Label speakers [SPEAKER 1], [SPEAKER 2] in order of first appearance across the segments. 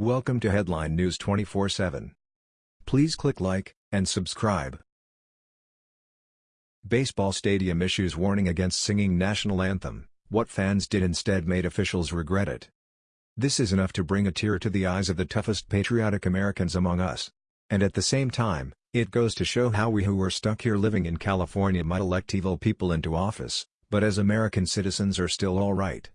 [SPEAKER 1] Welcome to Headline News 24/7. Please click like and subscribe. Baseball stadium issues warning against singing national anthem. What fans did instead made officials regret it. This is enough to bring a tear to the eyes of the toughest patriotic Americans among us. And at the same time, it goes to show how we who are stuck here living in California might elect evil people into office, but as American citizens are still alright.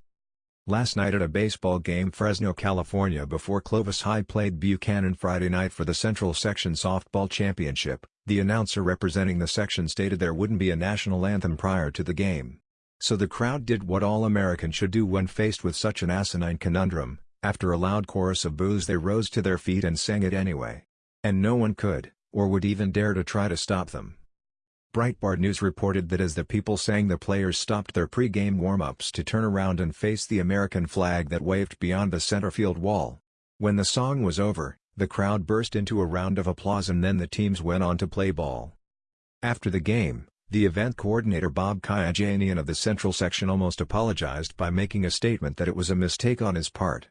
[SPEAKER 1] Last night at a baseball game Fresno, California before Clovis High played Buchanan Friday night for the Central Section Softball Championship, the announcer representing the section stated there wouldn't be a national anthem prior to the game. So the crowd did what all Americans should do when faced with such an asinine conundrum, after a loud chorus of boos they rose to their feet and sang it anyway. And no one could, or would even dare to try to stop them. Breitbart News reported that as the people sang the players stopped their pre-game warm-ups to turn around and face the American flag that waved beyond the center field wall. When the song was over, the crowd burst into a round of applause and then the teams went on to play ball. After the game, the event coordinator Bob Kayajanian of the Central Section almost apologized by making a statement that it was a mistake on his part.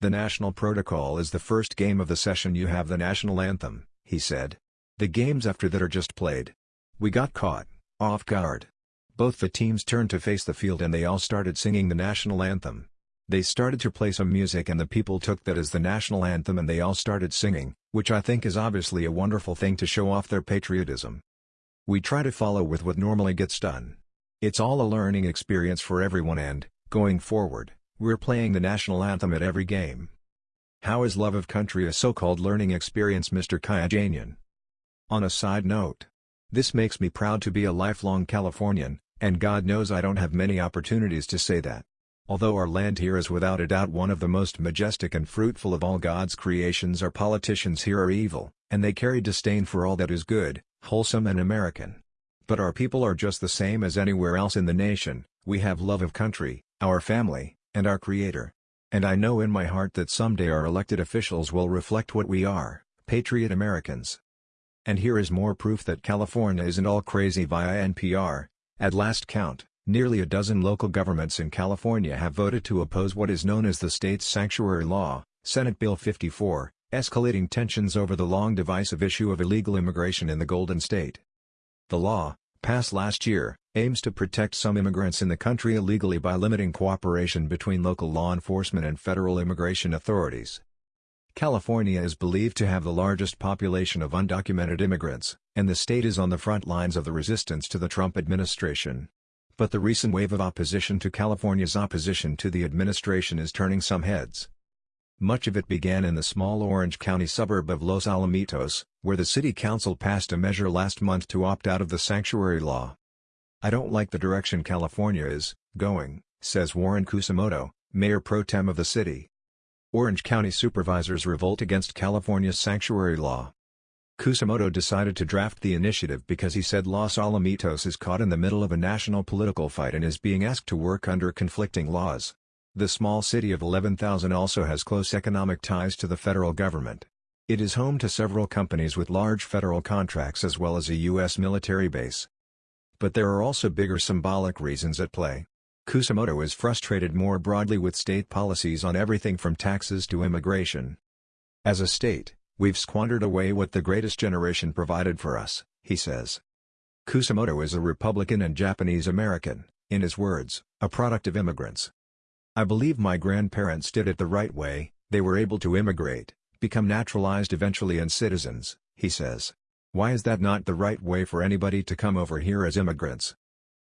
[SPEAKER 1] The national protocol is the first game of the session you have the national anthem, he said. The games after that are just played. We got caught, off guard. Both the teams turned to face the field and they all started singing the national anthem. They started to play some music and the people took that as the national anthem and they all started singing, which I think is obviously a wonderful thing to show off their patriotism. We try to follow with what normally gets done. It's all a learning experience for everyone and, going forward, we're playing the national anthem at every game. How is love of country a so-called learning experience Mr. Kayajanian? On a side note. This makes me proud to be a lifelong Californian, and God knows I don't have many opportunities to say that. Although our land here is without a doubt one of the most majestic and fruitful of all God's creations our politicians here are evil, and they carry disdain for all that is good, wholesome and American. But our people are just the same as anywhere else in the nation, we have love of country, our family, and our Creator. And I know in my heart that someday our elected officials will reflect what we are, patriot Americans. And here is more proof that California isn't all crazy via NPR. At last count, nearly a dozen local governments in California have voted to oppose what is known as the state's sanctuary law, Senate Bill 54, escalating tensions over the long divisive issue of illegal immigration in the Golden State. The law, passed last year, aims to protect some immigrants in the country illegally by limiting cooperation between local law enforcement and federal immigration authorities. California is believed to have the largest population of undocumented immigrants, and the state is on the front lines of the resistance to the Trump administration. But the recent wave of opposition to California's opposition to the administration is turning some heads. Much of it began in the small Orange County suburb of Los Alamitos, where the city council passed a measure last month to opt out of the sanctuary law. I don't like the direction California is going, says Warren Kusumoto, mayor pro tem of the city. Orange County supervisors revolt against California's sanctuary law. Kusumoto decided to draft the initiative because he said Los Alamitos is caught in the middle of a national political fight and is being asked to work under conflicting laws. The small city of 11,000 also has close economic ties to the federal government. It is home to several companies with large federal contracts as well as a U.S. military base. But there are also bigger symbolic reasons at play. Kusumoto is frustrated more broadly with state policies on everything from taxes to immigration. As a state, we've squandered away what the greatest generation provided for us, he says. Kusumoto is a Republican and Japanese American, in his words, a product of immigrants. I believe my grandparents did it the right way, they were able to immigrate, become naturalized eventually and citizens, he says. Why is that not the right way for anybody to come over here as immigrants?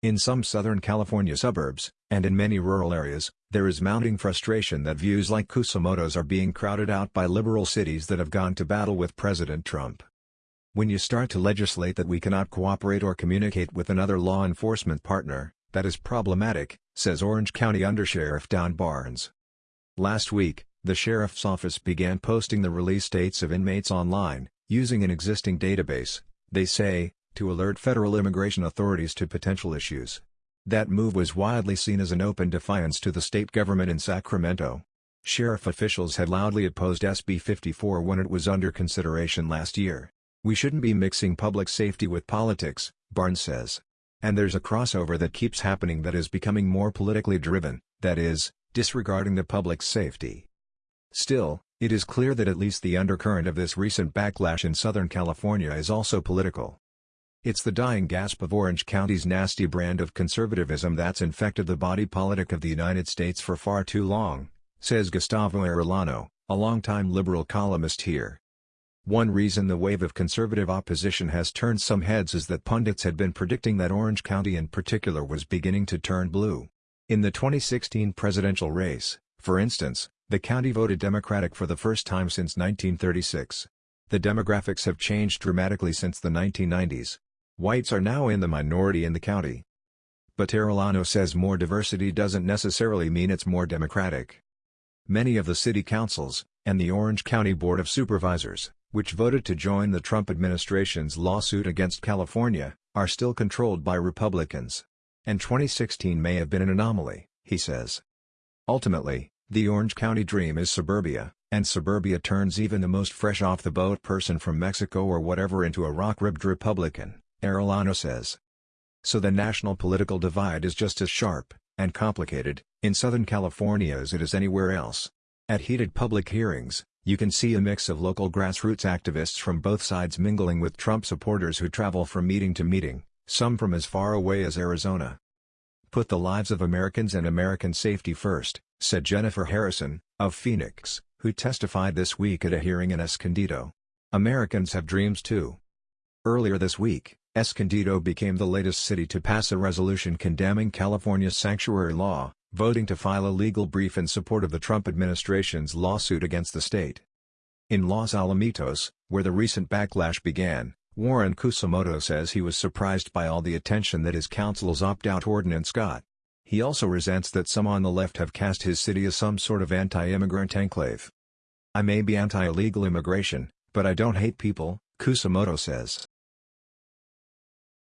[SPEAKER 1] In some Southern California suburbs, and in many rural areas, there is mounting frustration that views like Kusumoto's are being crowded out by liberal cities that have gone to battle with President Trump. When you start to legislate that we cannot cooperate or communicate with another law enforcement partner, that is problematic, says Orange County Undersheriff Don Barnes. Last week, the sheriff's office began posting the release dates of inmates online, using an existing database, they say, to alert federal immigration authorities to potential issues. That move was widely seen as an open defiance to the state government in Sacramento. Sheriff officials had loudly opposed SB 54 when it was under consideration last year. We shouldn't be mixing public safety with politics, Barnes says. And there's a crossover that keeps happening that is becoming more politically driven, that is, disregarding the public's safety. Still, It is clear that at least the undercurrent of this recent backlash in Southern California is also political. It's the dying gasp of Orange County's nasty brand of conservatism that's infected the body politic of the United States for far too long, says Gustavo Arellano, a longtime liberal columnist here. One reason the wave of conservative opposition has turned some heads is that pundits had been predicting that Orange County in particular was beginning to turn blue. In the 2016 presidential race, for instance, the county voted Democratic for the first time since 1936. The demographics have changed dramatically since the 1990s. Whites are now in the minority in the county. But Arellano says more diversity doesn't necessarily mean it's more democratic. Many of the city councils, and the Orange County Board of Supervisors, which voted to join the Trump administration's lawsuit against California, are still controlled by Republicans. And 2016 may have been an anomaly, he says. Ultimately, the Orange County dream is suburbia, and suburbia turns even the most fresh-off-the-boat person from Mexico or whatever into a rock-ribbed Republican, Arellano says. So the national political divide is just as sharp, and complicated, in Southern California as it is anywhere else. At heated public hearings, you can see a mix of local grassroots activists from both sides mingling with Trump supporters who travel from meeting to meeting, some from as far away as Arizona. Put the lives of Americans and American safety first, said Jennifer Harrison, of Phoenix, who testified this week at a hearing in Escondido. Americans have dreams too. Earlier this week, Escondido became the latest city to pass a resolution condemning California's sanctuary law, voting to file a legal brief in support of the Trump administration's lawsuit against the state. In Los Alamitos, where the recent backlash began, Warren Kusumoto says he was surprised by all the attention that his council's opt-out ordinance got. He also resents that some on the left have cast his city as some sort of anti-immigrant enclave. I may be anti-illegal immigration, but I don't hate people, Kusumoto says.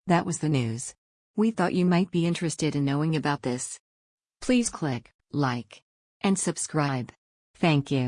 [SPEAKER 2] That was the news. We thought you might be interested in knowing about this. Please click like and subscribe. Thank you.